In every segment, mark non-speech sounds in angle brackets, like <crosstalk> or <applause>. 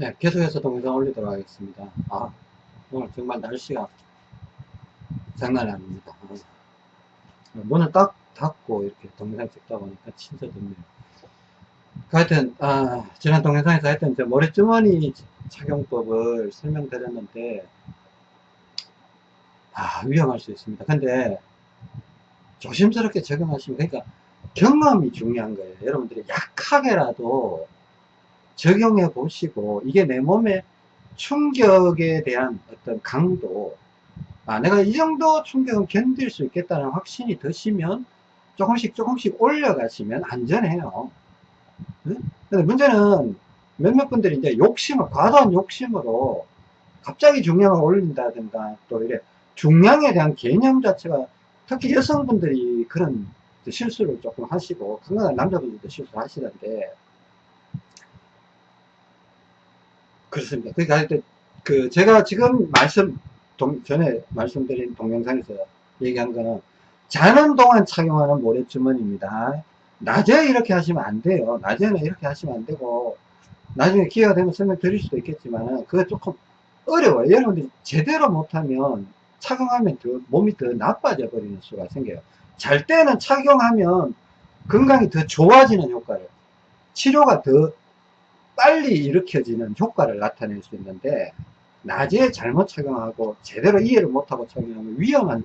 네, 계속해서 동영상 올리도록 하겠습니다. 아, 오늘 정말 날씨가 장난이 아닙니다. 아, 문을 딱 닫고 이렇게 동영상 찍다 보니까 진짜 덥네요. 그 하여튼, 아, 지난 동영상에서 하여튼 저 머리주머니 착용법을 설명드렸는데, 아, 위험할 수 있습니다. 근데 조심스럽게 적용하시면, 그러니까 경험이 중요한 거예요. 여러분들이 약하게라도 적용해 보시고 이게 내 몸에 충격에 대한 어떤 강도 아 내가 이 정도 충격은 견딜 수 있겠다는 확신이 드시면 조금씩 조금씩 올려가시면 안전해요 응? 근데 문제는 몇몇 분들이 이제 욕심을 과도한 욕심으로 갑자기 중량을 올린다든가 또 이래 중량에 대한 개념 자체가 특히 여성분들이 그런 실수를 조금 하시고 건강한 남자분들도 실수를 하시던데 그렇습니다. 그러니까 그 제가 지금 말씀 동, 전에 말씀드린 동영상에서 얘기한 거는 자는 동안 착용하는 모래주머니입니다. 낮에 이렇게 하시면 안 돼요. 낮에는 이렇게 하시면 안 되고 나중에 기회가 되면 설명드릴 수도 있겠지만 그거 조금 어려워요. 여러분들이 제대로 못하면 착용하면 더 몸이 더 나빠져 버리는 수가 생겨요. 잘 때는 착용하면 건강이 더 좋아지는 효과를 치료가 더 빨리 일으켜지는 효과를 나타낼 수 있는데 낮에 잘못 착용하고 제대로 이해를 못하고 착용하면 위험한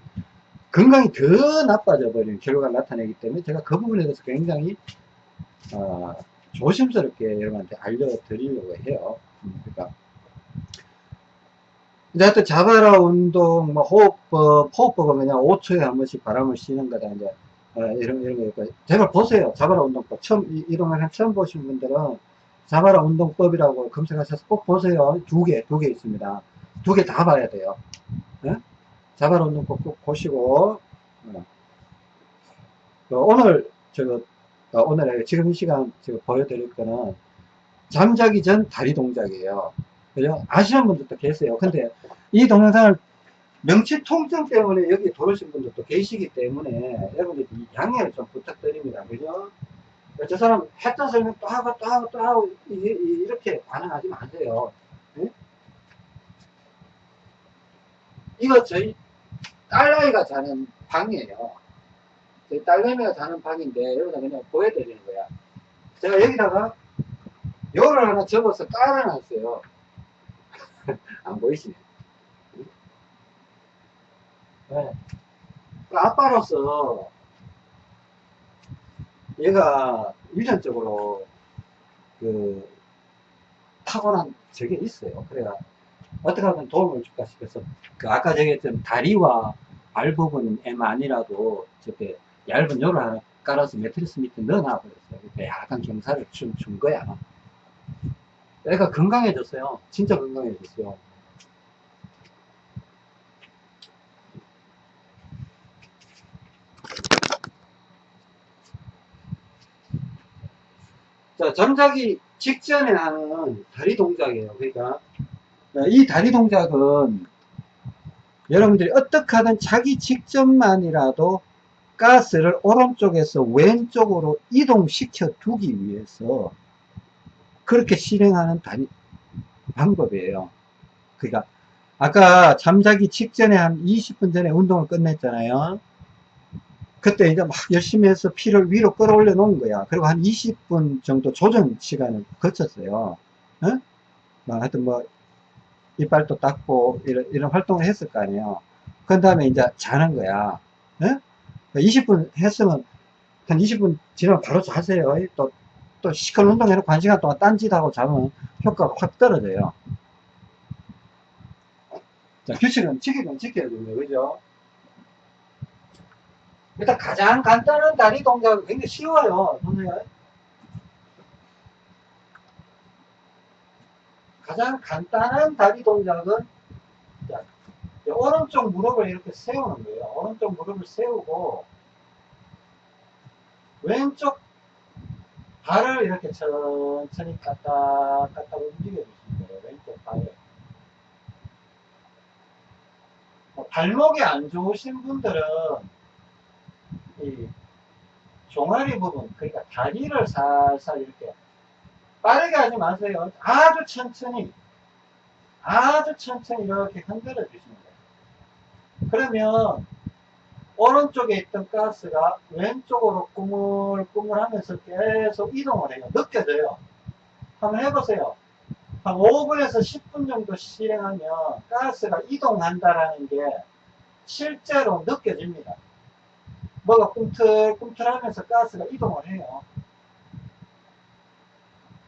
건강이 더 나빠져 버리는 결과를 나타내기 때문에 제가 그 부분에 대해서 굉장히 어, 조심스럽게 여러분한테 알려드리려고 해요. 음, 그러니까 이제 하여튼 자바라 운동, 뭐 호흡법, 호흡법은 그냥 5초에 한 번씩 바람을 쉬는 거다. 이제 어, 이런 이런 거 제발 보세요. 자바라 운동법 처음 이, 이런 걸 처음 보신 분들은 자바라 운동법이라고 검색하셔서 꼭 보세요. 두 개, 두 개 있습니다. 두 개 다 봐야 돼요. 네? 자바라 운동법 꼭 보시고, 어. 오늘, 저, 어, 오늘 지금 이 시간 제가 보여드릴 거는 잠자기 전 다리 동작이에요. 그죠? 아시는 분들도 계세요. 근데 이 동영상을 명치 통증 때문에 여기 들어오신 분들도 계시기 때문에 여러분들 양해를 좀 부탁드립니다. 그죠? 저 사람 했던 설명 또 하고 또 하고 또 하고 이렇게 반응하지 마세요. 네? 이거 저희 딸아이가 자는 방이에요. 저희 딸내미가 자는 방인데 여기다 그냥 보여드리는 거야. 제가 여기다가 열을 하나 접어서 깔아놨어요. <laughs> 안 보이시네. 네. 그 아빠로서 얘가 유전적으로 그 타고난 적이 있어요. 그래야 어떻게 하면 도움을 줄까 싶어서 그 아까 얘기했던 다리와 발 부분에만이라도 저게 얇은 요를 하나 깔아서 매트리스 밑에 넣어놔 버렸어요. 약간 경사를 준, 준 거야. 애가 건강해졌어요. 진짜 건강해졌어요. 자, 잠자기 직전에 하는 다리 동작이에요. 그러니까 이 다리 동작은 여러분들이 어떻게 하든 자기 직전만이라도 가스를 오른쪽에서 왼쪽으로 이동시켜 두기 위해서 그렇게 실행하는 다리 방법이에요. 그러니까 아까 잠자기 직전에 한 20분 전에 운동을 끝냈잖아요. 그때 이제 막 열심히 해서 피를 위로 끌어올려 놓은 거야. 그리고 한 20분 정도 조정 시간을 거쳤어요. 어? 뭐 하여튼 뭐, 이빨도 닦고, 이런, 이런 활동을 했을 거 아니에요. 그 다음에 이제 자는 거야. 어? 20분 했으면, 한 20분 지나면 바로 자세요. 또, 또 시큰 운동해놓고 한 시간 동안 딴짓하고 자면 효과가 확 떨어져요. 자, 규칙은 지키긴 지켜야 됩니다. 그죠? 일단 가장 간단한 다리 동작은 굉장히 쉬워요. 보세요. 가장 간단한 다리 동작은 자, 오른쪽 무릎을 이렇게 세우는 거예요. 오른쪽 무릎을 세우고 왼쪽 발을 이렇게 천천히 까딱 까딱 움직여 주시면 돼요. 왼쪽 발을. 뭐 발목이 안 좋으신 분들은 이 종아리 부분, 그러니까 다리를 살살 이렇게 빠르게 하지 마세요. 아주 천천히, 아주 천천히 이렇게 흔들어 주시면 돼요. 그러면 오른쪽에 있던 가스가 왼쪽으로 꾸물꾸물 하면서 계속 이동을 해요. 느껴져요. 한번 해보세요. 한 5분에서 10분 정도 실행하면 가스가 이동한다라는 게 실제로 느껴집니다. 뭐가 꿈틀꿈틀 하면서 가스가 이동을 해요.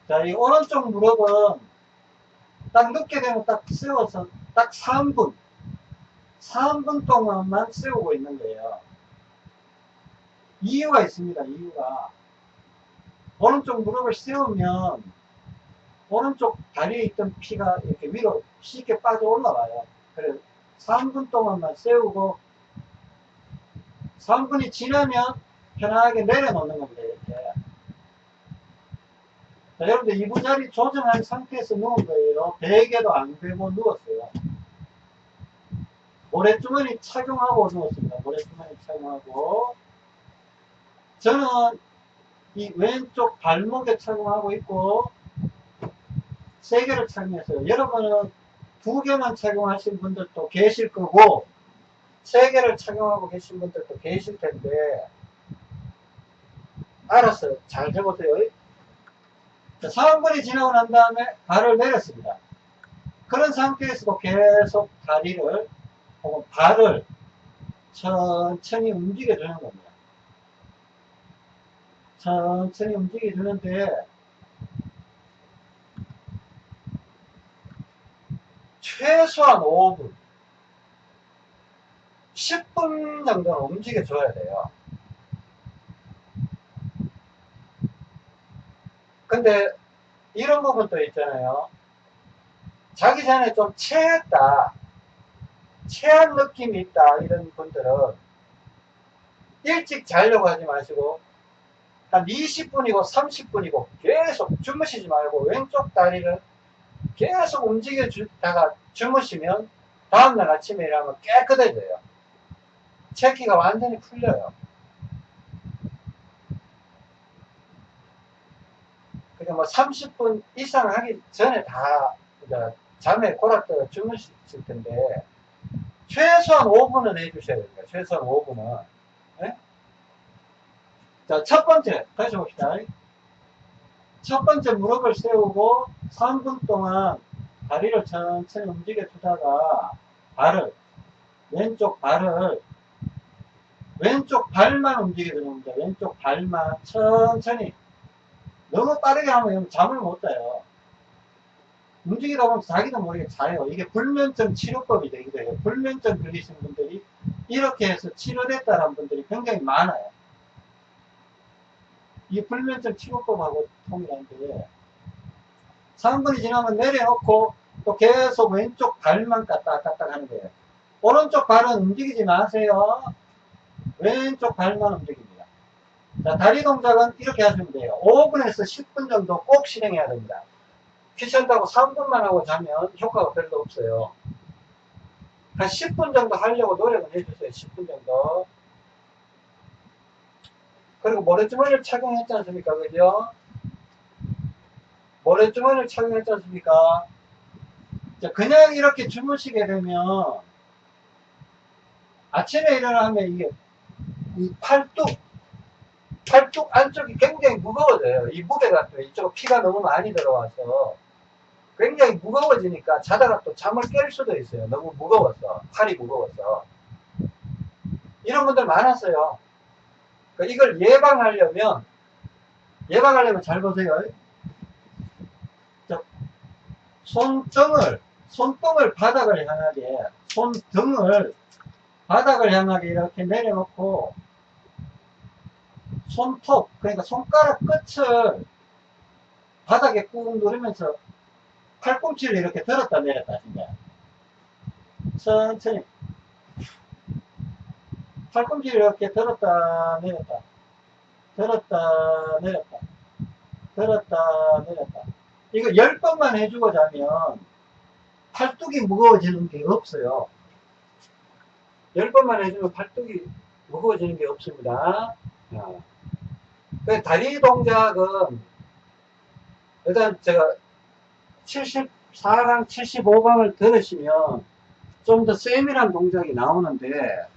자, 이 오른쪽 무릎은 딱 늦게 되면 딱 세워서 딱 3분, 3분 동안만 세우고 있는 거예요. 이유가 있습니다, 이유가. 오른쪽 무릎을 세우면 오른쪽 다리에 있던 피가 이렇게 위로 쉽게 빠져 올라와요. 그래서 3분 동안만 세우고 3분이 지나면 편하게 내려놓는 겁니다. 이렇게. 자, 여러분들 이부 자리 조정한 상태에서 누운 거예요. 베개도 안 베고 누웠어요. 모래주머니 착용하고 누웠습니다. 모래주머니 착용하고 저는 이 왼쪽 발목에 착용하고 있고 세 개를 착용했어요. 여러분은 두 개만 착용하신 분들도 계실 거고 세 개를 착용하고 계신 분들도 계실 텐데 알았어요. 잘 해보세요. 자, 3분이 지나고 난 다음에 발을 내렸습니다. 그런 상태에서도 계속 다리를 혹은 발을 천천히 움직여주는 겁니다. 천천히 움직여주는데 최소한 5분 10분 정도는 움직여줘야 돼요. 근데 이런 부분도 있잖아요. 자기 전에 좀 체했다. 체한 느낌이 있다. 이런 분들은 일찍 자려고 하지 마시고 한 20분이고 30분이고 계속 주무시지 말고 왼쪽 다리를 계속 움직여 주다가 주무시면 다음날 아침에 일어나면 깨끗해져요. 체기가 완전히 풀려요. 그러니까 뭐 30분 이상 하기 전에 다 잠에 골아떠 주무실 텐데 최소한 5분은 해주셔야 됩니다. 최소한 5분은. 네? 자, 첫 번째, 다시 봅시다. 첫 번째 무릎을 세우고 3분 동안 다리를 천천히 움직여 주다가 발을, 왼쪽 발을, 왼쪽 발만 움직여 겁니다. 왼쪽 발만 천천히. 너무 빠르게 하면 잠을 못 자요. 움직이다 보면 자기도 모르게 자요. 이게 불면증 치료법이 되기도 해요. 불면증 걸리신 분들이 이렇게 해서 치료됐다는 분들이 굉장히 많아요. 이 불면증 치료법하고 통일한데 3분이 지나면 내려놓고 또 계속 왼쪽 발만 까딱까딱 하는 거예요. 오른쪽 발은 움직이지 마세요. 왼쪽 발만 움직입니다. 자, 다리 동작은 이렇게 하시면 돼요. 5분에서 10분 정도 꼭 실행해야 됩니다. 귀찮다고 3분만 하고 자면 효과가 별로 없어요. 한 10분 정도 하려고 노력을 해주세요. 10분 정도. 그리고 모래주머니를 착용했지 않습니까? 그죠? 모래주머니를 착용했지 않습니까? 그냥 이렇게 주무시게 되면 아침에 일어나면 이게 이 팔뚝 팔뚝 안쪽이 굉장히 무거워져요. 이 무게가 또 이쪽 피가 너무 많이 들어와서 굉장히 무거워지니까 자다가 또 잠을 깰 수도 있어요. 너무 무거워서 팔이 무거워서 이런 분들 많았어요. 그러니까 이걸 예방하려면 예방하려면 잘 보세요. 손등을 손등을 바닥을 향하게 손등을 바닥을 향하게 이렇게 내려놓고 손톱 그러니까 손가락 끝을 바닥에 꾹 누르면서 팔꿈치를 이렇게 들었다 내렸다 하신다. 천천히. 팔꿈치를 이렇게 들었다 내렸다. 들었다 내렸다. 들었다 내렸다. 이거 10번만 해주고 자면 팔뚝이 무거워지는 게 없어요. 10번만 해주면 팔뚝이 무거워지는 게 없습니다 그 다리 동작은 일단 제가 74강, 75강을 들으시면 좀 더 세밀한 동작이 나오는데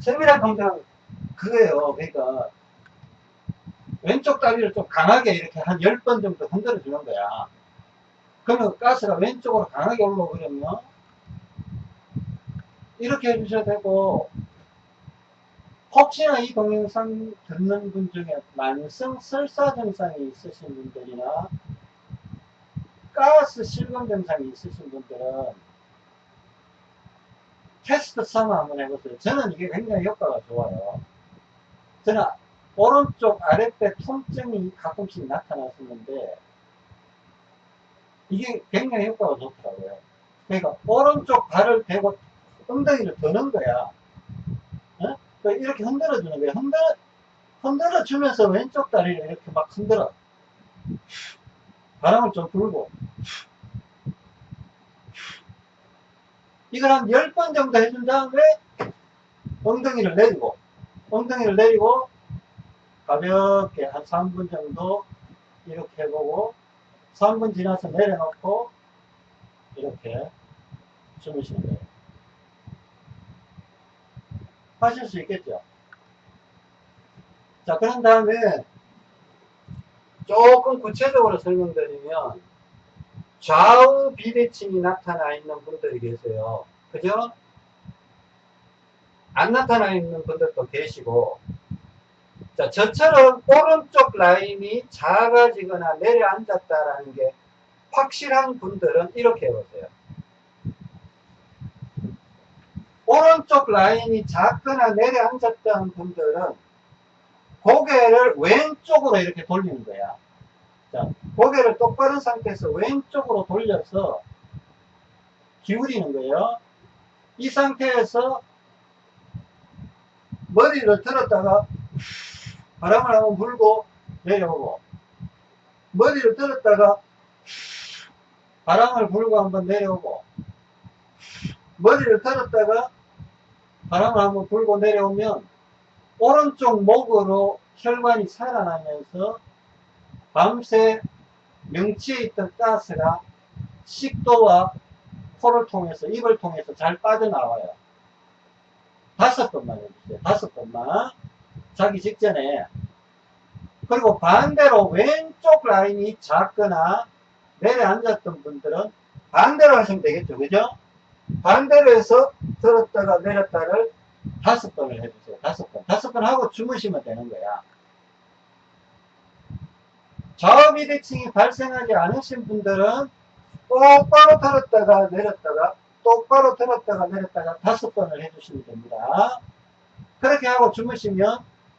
세밀한 동작 그거예요. 그러니까 왼쪽 다리를 좀 강하게 이렇게 한 10번 정도 흔들어 주는 거야. 그러면 가스가 왼쪽으로 강하게 올라오거든요. 이렇게 해주셔도 되고 혹시나 이 동영상 듣는 분 중에 만성 설사 증상이 있으신 분들이나 가스 실금 증상이 있으신 분들은 테스트 삼아 한번 해보세요. 저는 이게 굉장히 효과가 좋아요. 저는 오른쪽 아랫배 통증이 가끔씩 나타났었는데 이게 굉장히 효과가 좋더라고요. 그러니까 오른쪽 발을 대고 엉덩이를 드는 거야. 어? 그러니까 이렇게 흔들어 주는 거야. 흔들어, 흔들어 주면서 왼쪽 다리를 이렇게 막 흔들어. 바람을 좀 불고. 이걸 한 10번 정도 해준 다음에 엉덩이를 내리고, 엉덩이를 내리고 가볍게 한 3분 정도 이렇게 해보고 3분 지나서 내려놓고 이렇게 주무시는 거예요. 하실 수 있겠죠? 자, 그런 다음에 조금 구체적으로 설명드리면 좌우 비대칭이 나타나 있는 분들이 계세요. 그죠? 안 나타나 있는 분들도 계시고 자, 저처럼 오른쪽 라인이 작아지거나 내려앉았다라는 게 확실한 분들은 이렇게 해보세요. 오른쪽 라인이 작거나 내려앉았다는 분들은 고개를 왼쪽으로 이렇게 돌리는 거야. 자, 고개를 똑바른 상태에서 왼쪽으로 돌려서 기울이는 거예요. 이 상태에서 머리를 들었다가 바람을 한번 불고 내려오고 머리를 들었다가 바람을 불고 한번 내려오고 머리를 들었다가 바람을 한번 불고 내려오면 오른쪽 목으로 혈관이 살아나면서 밤새 명치에 있던 가스가 식도와 코를 통해서 입을 통해서 잘 빠져나와요. 다섯 번만 해주세요. 다섯 번만. 자기 직전에. 그리고 반대로 왼쪽 라인이 작거나 내려앉았던 분들은 반대로 하시면 되겠죠. 그죠? 반대로 해서 들었다가 내렸다를 다섯 번을 해주세요. 다섯 번. 다섯 번 하고 주무시면 되는 거야. 좌우비대칭이 발생하지 않으신 분들은 똑바로 들었다가 내렸다가 똑바로 들었다가 내렸다가 다섯 번을 해주시면 됩니다. 그렇게 하고 주무시면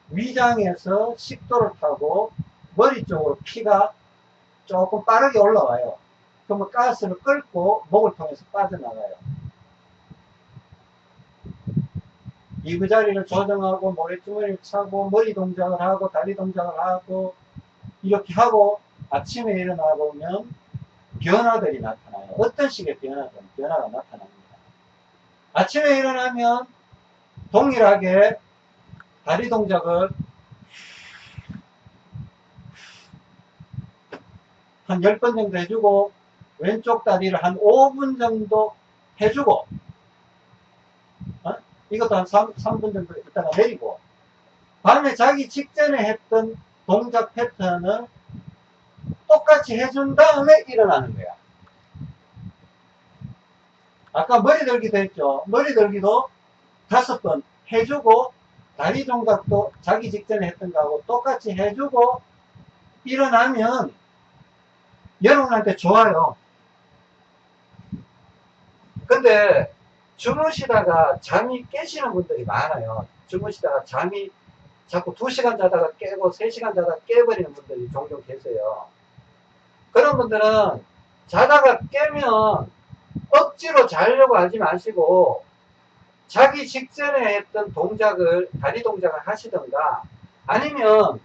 위장에서 식도를 타고 머리 쪽으로 피가 조금 빠르게 올라와요. 그러면 가스를 끓고 목을 통해서 빠져나가요. 이부자리를 조정하고 모래주머니를 차고 머리 동작을 하고 다리 동작을 하고 이렇게 하고 아침에 일어나 보면 변화들이 나타나요. 어떤 식의 변화든 변화가 나타납니다. 아침에 일어나면 동일하게 다리 동작을 한 10번 정도 해주고 왼쪽 다리를 한 5분 정도 해주고 어? 이것도 한 3, 3분 정도 있다가 내리고 밤에 자기 직전에 했던 동작 패턴을 똑같이 해준 다음에 일어나는 거야. 아까 머리 들기도 했죠. 머리 들기도 다섯 번 해주고 다리 동작도 자기 직전에 했던 거하고 똑같이 해주고 일어나면 여러분한테 좋아요. 근데 주무시다가 잠이 깨시는 분들이 많아요. 주무시다가 잠이 자꾸 2시간 자다가 깨고 3시간 자다가 깨버리는 분들이 종종 계세요. 그런 분들은 자다가 깨면 억지로 자려고 하지 마시고 자기 직전에 했던 동작을 다리 동작을 하시던가 아니면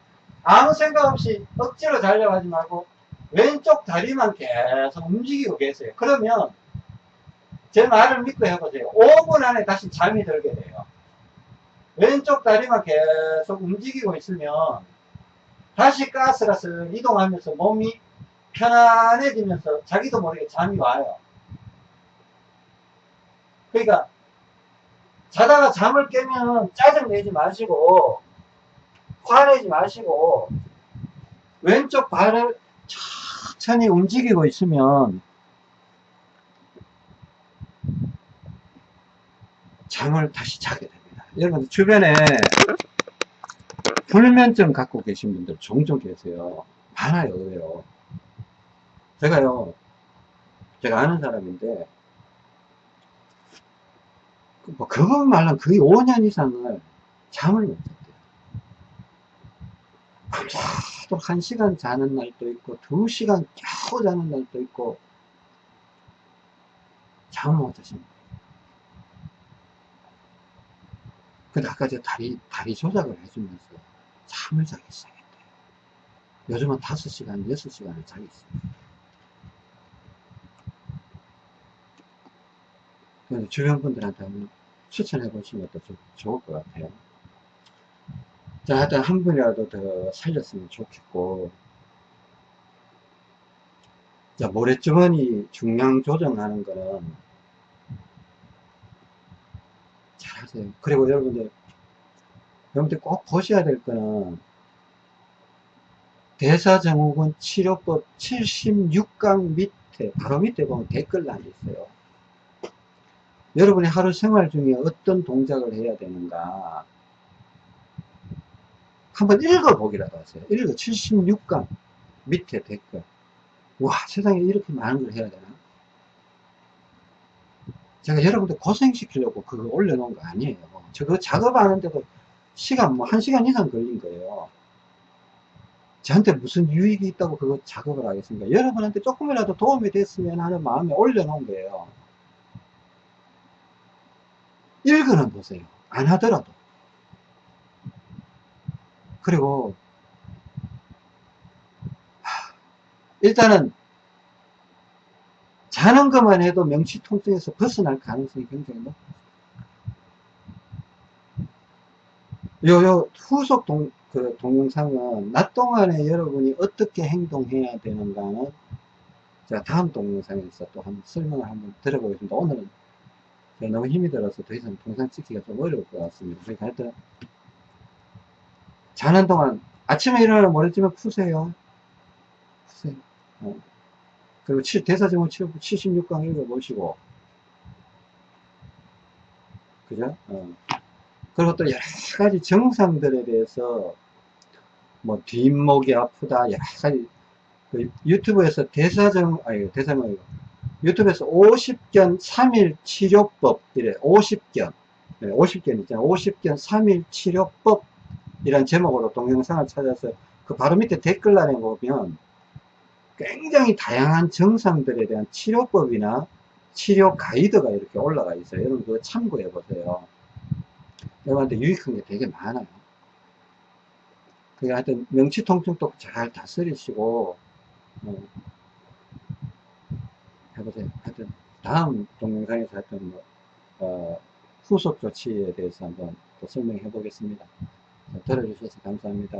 아무 생각 없이 억지로 자려고 하지 말고 왼쪽 다리만 계속 움직이고 계세요. 그러면 제 말을 믿고 해보세요. 5분 안에 다시 잠이 들게 돼요. 왼쪽 다리만 계속 움직이고 있으면 다시 가스가 쓱 이동하면서 몸이 편안해지면서 자기도 모르게 잠이 와요. 그러니까 자다가 잠을 깨면 짜증내지 마시고 화내지 마시고 왼쪽 발을 천천히 움직이고 있으면 잠을 다시 자게 됩니다. 여러분 주변에 불면증 갖고 계신 분들 종종 계세요. 많아요, 의외로. 제가요, 제가 아는 사람인데, 그 뭐, 그것 말로 거의 5년 이상을 잠을 못 잤대요. 밤새도록 1시간 자는 날도 있고, 2시간 겨우 자는 날도 있고, 잠을 못 자십니다. 근데 아까 제가 다리, 다리 조작을 해주면서 잠을 자기 시작했대요. 요즘은 5시간, 6시간을 자기 있습니다. 그래서 주변 분들한테 한번 추천해 보시면 또좀 좋을 것 같아요. 자, 하여튼 한 분이라도 더 살렸으면 좋겠고, 자, 모래주머니 중량 조정하는 거는 잘 하세요. 그리고 여러분들, 여러분들 꼭 보셔야 될 거는, 대사증후군 치료법 76강 밑에, 바로 밑에 보면 댓글란이 있어요. 여러분이 하루 생활 중에 어떤 동작을 해야 되는가 한번 읽어보기라도 하세요. 읽어 76강 밑에 댓글 와 세상에 이렇게 많은 걸 해야 되나 제가 여러분들 고생시키려고 그거 올려놓은 거 아니에요. 저거 작업하는데도 시간 뭐한 시간 이상 걸린 거예요. 저한테 무슨 유익이 있다고 그거 작업을 하겠습니까? 여러분한테 조금이라도 도움이 됐으면 하는 마음에 올려놓은 거예요. 읽어는 보세요. 안 하더라도. 그리고 일단은 자는 것만 해도 명치 통증에서 벗어날 가능성이 굉장히 높아요. 요, 요, 후속 동, 그 동영상은 낮 동안에 여러분이 어떻게 행동해야 되는가는 제가 다음 동영상에서 또 한번 설명을 한번 들어보겠습니다. 오늘은 너무 힘이 들어서 더 이상 동상 찍기가 좀 어려울 것 같습니다. 그러니까 하여튼 자는 동안 아침에 일어나면 머리쯤에 푸세요. 푸세요. 어. 그리고 치료법 76강 읽어보시고. 그죠? 어. 그리고 또 여러 가지 정상들에 대해서 뭐 뒷목이 아프다 여러 가지. 그 유튜브에서 대사증 아니 아니고. 유튜브에서 50견 3일 치료법 이래. 50견. 네, 50견 있잖아요. 50견 3일 치료법. 이란 제목으로 동영상을 찾아서 그 바로 밑에 댓글란에 보면 굉장히 다양한 증상들에 대한 치료법이나 치료 가이드가 이렇게 올라가 있어요 여러분 그거 참고해 보세요 여러분한테 유익한 게 되게 많아요 그러니까 하여튼 명치통증도 잘 다스리시고 어, 해보세요. 하여튼 다음 동영상에서 하여튼 뭐, 어, 후속 조치에 대해서 한번 또 설명해 보겠습니다. 들어주셔서 감사합니다.